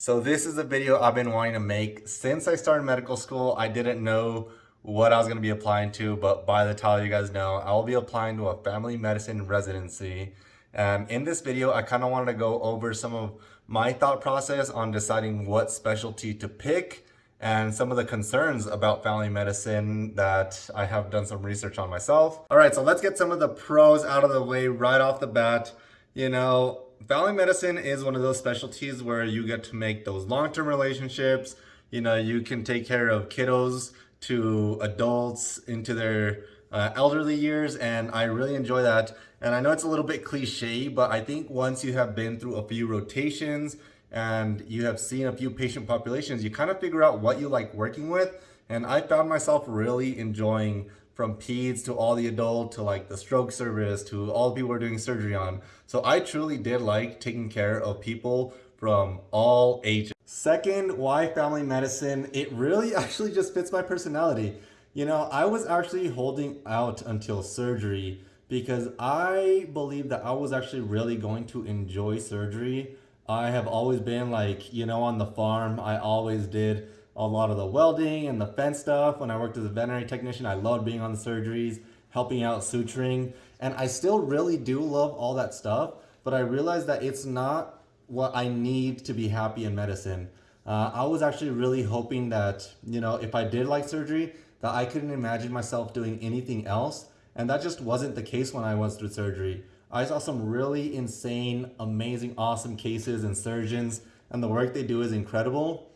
So this is a video I've been wanting to make since I started medical school. I didn't know what I was going to be applying to, but by the title you guys know, I will be applying to a family medicine residency. And in this video, I kind of wanted to go over some of my thought process on deciding what specialty to pick and some of the concerns about family medicine that I have done some research on myself. All right, so let's get some of the pros out of the way right off the bat. You know, family medicine is one of those specialties where you get to make those long-term relationships. You know, you can take care of kiddos to adults into their uh, elderly years and I really enjoy that. And I know it's a little bit cliche, but I think once you have been through a few rotations and you have seen a few patient populations, you kind of figure out what you like working with. And I found myself really enjoying from peds to all the adult to like the stroke service to all the people we're doing surgery on. So I truly did like taking care of people from all ages. Second, why family medicine? It really actually just fits my personality. You know, I was actually holding out until surgery because I believe that I was actually really going to enjoy surgery. I have always been like, you know, on the farm, I always did a lot of the welding and the fence stuff. When I worked as a veterinary technician, I loved being on the surgeries, helping out suturing. And I still really do love all that stuff, but I realized that it's not what I need to be happy in medicine. Uh, I was actually really hoping that, you know, if I did like surgery, that I couldn't imagine myself doing anything else. And that just wasn't the case when I went through surgery. I saw some really insane, amazing, awesome cases and surgeons, and the work they do is incredible.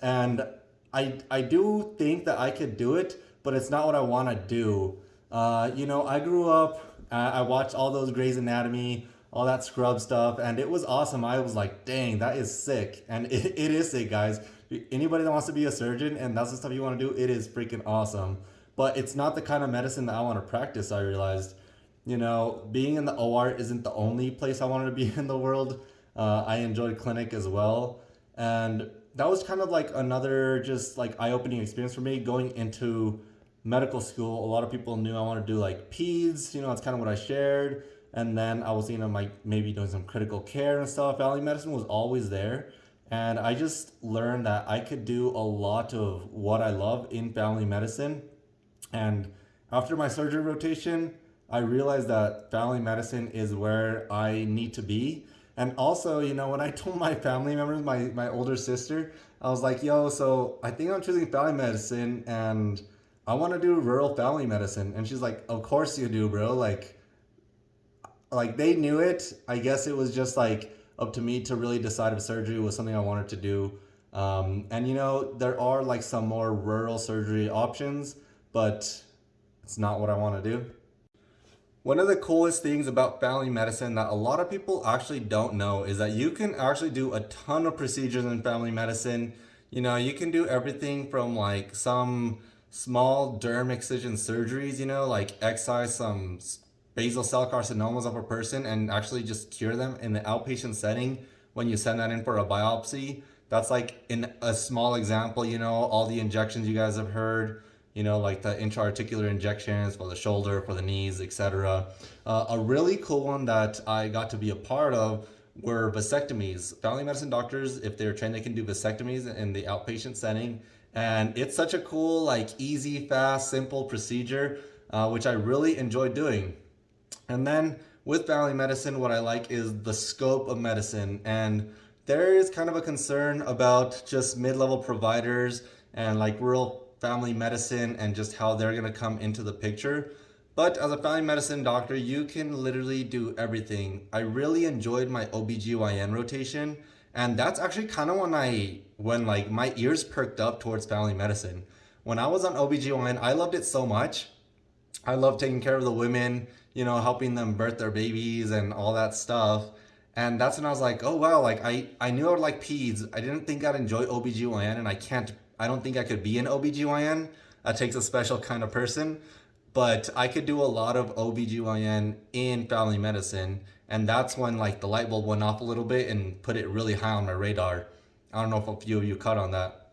And I, I do think that I could do it, but it's not what I want to do. Uh, you know, I grew up, uh, I watched all those Grey's Anatomy, all that scrub stuff, and it was awesome. I was like, dang, that is sick. And it, it is sick, guys. Anybody that wants to be a surgeon and that's the stuff you want to do, it is freaking awesome. But it's not the kind of medicine that I want to practice, I realized. You know, being in the OR isn't the only place I wanted to be in the world. Uh, I enjoyed clinic as well. And that was kind of like another just like eye-opening experience for me going into medical school. A lot of people knew I wanted to do like peds, you know, that's kind of what I shared. And then I was, you know, like maybe doing some critical care and stuff. Family medicine was always there. And I just learned that I could do a lot of what I love in family medicine. And after my surgery rotation, I realized that family medicine is where I need to be and also, you know, when I told my family members, my, my older sister, I was like, yo, so I think I'm choosing family medicine and I want to do rural family medicine. And she's like, of course you do, bro. Like, like they knew it. I guess it was just like up to me to really decide if surgery was something I wanted to do. Um, and you know, there are like some more rural surgery options, but it's not what I want to do. One of the coolest things about family medicine that a lot of people actually don't know is that you can actually do a ton of procedures in family medicine. You know, you can do everything from like some small derm excision surgeries, you know, like excise some basal cell carcinomas of a person and actually just cure them in the outpatient setting when you send that in for a biopsy. That's like in a small example, you know, all the injections you guys have heard, you know, like the intra-articular injections for the shoulder, for the knees, etc. Uh, a really cool one that I got to be a part of were vasectomies. Family medicine doctors, if they're trained, they can do vasectomies in the outpatient setting. And it's such a cool, like easy, fast, simple procedure, uh, which I really enjoy doing. And then with family medicine, what I like is the scope of medicine. And there is kind of a concern about just mid-level providers and like rural family medicine and just how they're going to come into the picture. But as a family medicine doctor, you can literally do everything. I really enjoyed my OBGYN rotation. And that's actually kind of when I, when like my ears perked up towards family medicine. When I was on OBGYN, I loved it so much. I love taking care of the women, you know, helping them birth their babies and all that stuff. And that's when I was like, oh wow, like I, I knew I would like peds. I didn't think I'd enjoy OBGYN and I can't I don't think I could be an OBGYN. That takes a special kind of person. But I could do a lot of OBGYN in family medicine. And that's when like the light bulb went off a little bit and put it really high on my radar. I don't know if a few of you caught on that.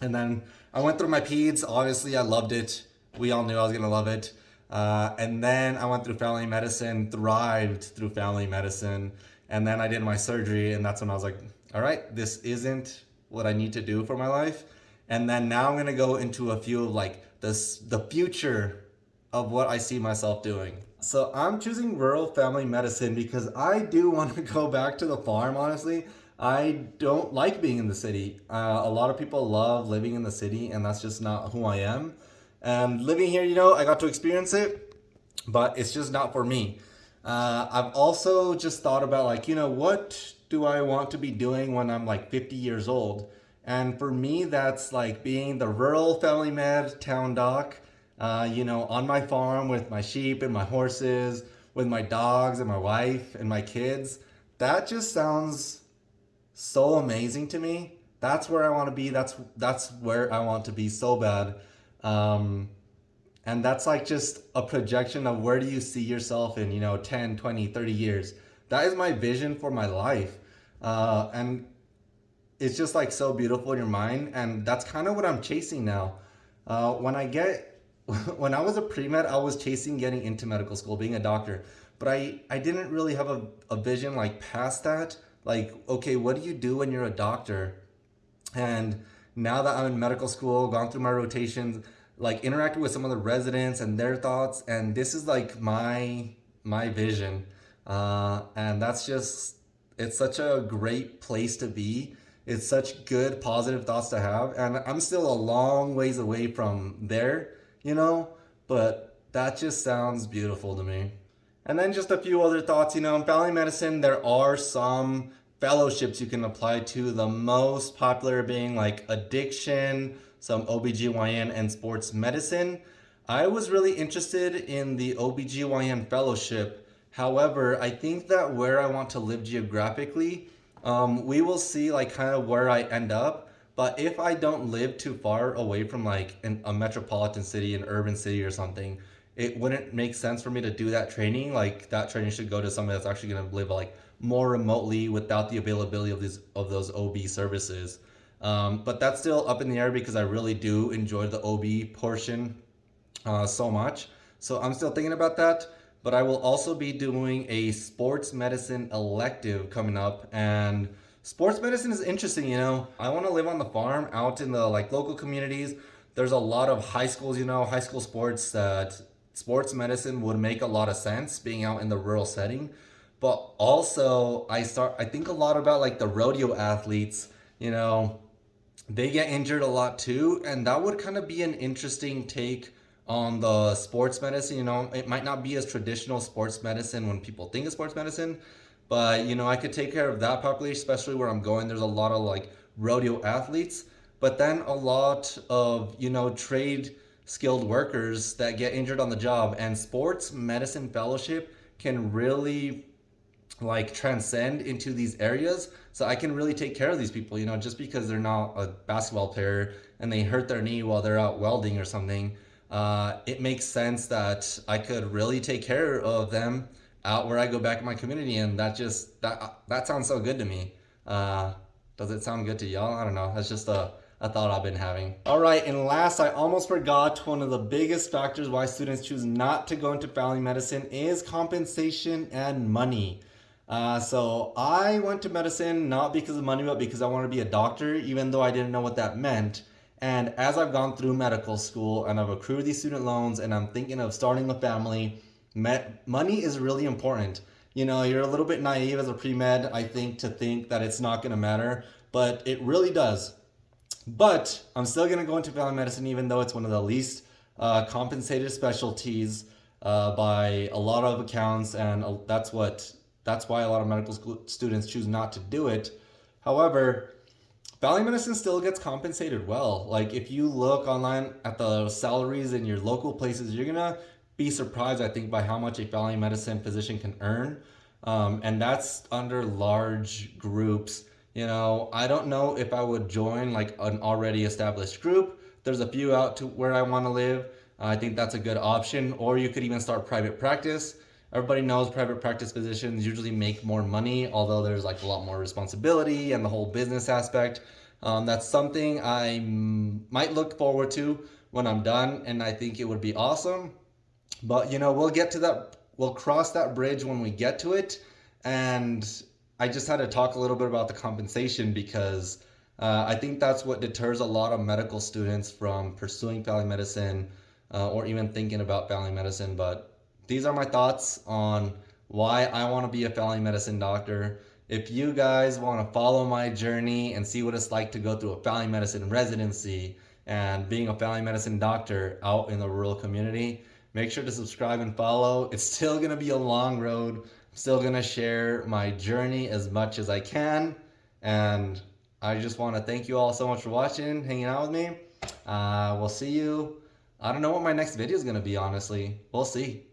And then I went through my peds. Obviously, I loved it. We all knew I was going to love it. Uh, and then I went through family medicine, thrived through family medicine. And then I did my surgery, and that's when I was like, all right, this isn't what I need to do for my life. And then now I'm gonna go into a few of like this, the future of what I see myself doing. So I'm choosing rural family medicine because I do want to go back to the farm, honestly. I don't like being in the city. Uh, a lot of people love living in the city and that's just not who I am. And living here, you know, I got to experience it, but it's just not for me. Uh, I've also just thought about like, you know, what do I want to be doing when I'm like 50 years old? And for me, that's like being the rural family med town doc, uh, you know, on my farm with my sheep and my horses, with my dogs and my wife and my kids. That just sounds so amazing to me. That's where I want to be. That's that's where I want to be so bad. Um, and that's like just a projection of where do you see yourself in, you know, 10, 20, 30 years. That is my vision for my life. Uh, and it's just like so beautiful in your mind. And that's kind of what I'm chasing now. Uh, when I get, when I was a pre-med, I was chasing getting into medical school, being a doctor. But I, I didn't really have a, a vision like past that. Like, okay, what do you do when you're a doctor? And now that I'm in medical school, gone through my rotations, like interacted with some of the residents and their thoughts, and this is like my my vision. Uh, and that's just it's such a great place to be. It's such good positive thoughts to have. And I'm still a long ways away from there, you know, but that just sounds beautiful to me. And then just a few other thoughts, you know, in family medicine, there are some fellowships you can apply to, the most popular being like addiction, some OBGYN and sports medicine. I was really interested in the OBGYN fellowship. However, I think that where I want to live geographically, um, we will see like kind of where I end up. But if I don't live too far away from like an, a metropolitan city, an urban city or something, it wouldn't make sense for me to do that training. Like that training should go to somebody that's actually going to live like more remotely without the availability of these of those OB services. Um, but that's still up in the air because I really do enjoy the OB portion uh, so much. So I'm still thinking about that. But I will also be doing a sports medicine elective coming up and sports medicine is interesting, you know. I want to live on the farm out in the like local communities. There's a lot of high schools, you know, high school sports that sports medicine would make a lot of sense being out in the rural setting. But also I start I think a lot about like the rodeo athletes, you know, they get injured a lot too. And that would kind of be an interesting take on the sports medicine. You know, it might not be as traditional sports medicine when people think of sports medicine, but you know, I could take care of that population, especially where I'm going. There's a lot of like rodeo athletes, but then a lot of, you know, trade skilled workers that get injured on the job and sports medicine fellowship can really like transcend into these areas so I can really take care of these people, you know, just because they're not a basketball player and they hurt their knee while they're out welding or something, uh, it makes sense that I could really take care of them out where I go back in my community and that just, that, that sounds so good to me. Uh, does it sound good to y'all? I don't know. That's just a, a thought I've been having. All right, and last, I almost forgot one of the biggest factors why students choose not to go into family medicine is compensation and money. Uh, so I went to medicine not because of money, but because I wanted to be a doctor, even though I didn't know what that meant. And as I've gone through medical school and I've accrued these student loans and I'm thinking of starting a family, money is really important. You know, you're a little bit naive as a pre-med, I think, to think that it's not going to matter, but it really does. But I'm still going to go into family medicine, even though it's one of the least uh, compensated specialties uh, by a lot of accounts, and uh, that's what that's why a lot of medical school students choose not to do it. However, family medicine still gets compensated well. Like if you look online at the salaries in your local places, you're gonna be surprised, I think, by how much a family medicine physician can earn. Um, and that's under large groups. You know, I don't know if I would join like an already established group. There's a few out to where I want to live. I think that's a good option. Or you could even start private practice. Everybody knows private practice physicians usually make more money, although there's like a lot more responsibility and the whole business aspect. Um, that's something I might look forward to when I'm done, and I think it would be awesome. But you know, we'll get to that, we'll cross that bridge when we get to it. And I just had to talk a little bit about the compensation because uh, I think that's what deters a lot of medical students from pursuing family medicine uh, or even thinking about family medicine. But these are my thoughts on why I want to be a family medicine doctor. If you guys want to follow my journey and see what it's like to go through a family medicine residency and being a family medicine doctor out in the rural community, make sure to subscribe and follow. It's still going to be a long road. I'm still going to share my journey as much as I can. And I just want to thank you all so much for watching, hanging out with me. Uh, we'll see you. I don't know what my next video is going to be, honestly. We'll see.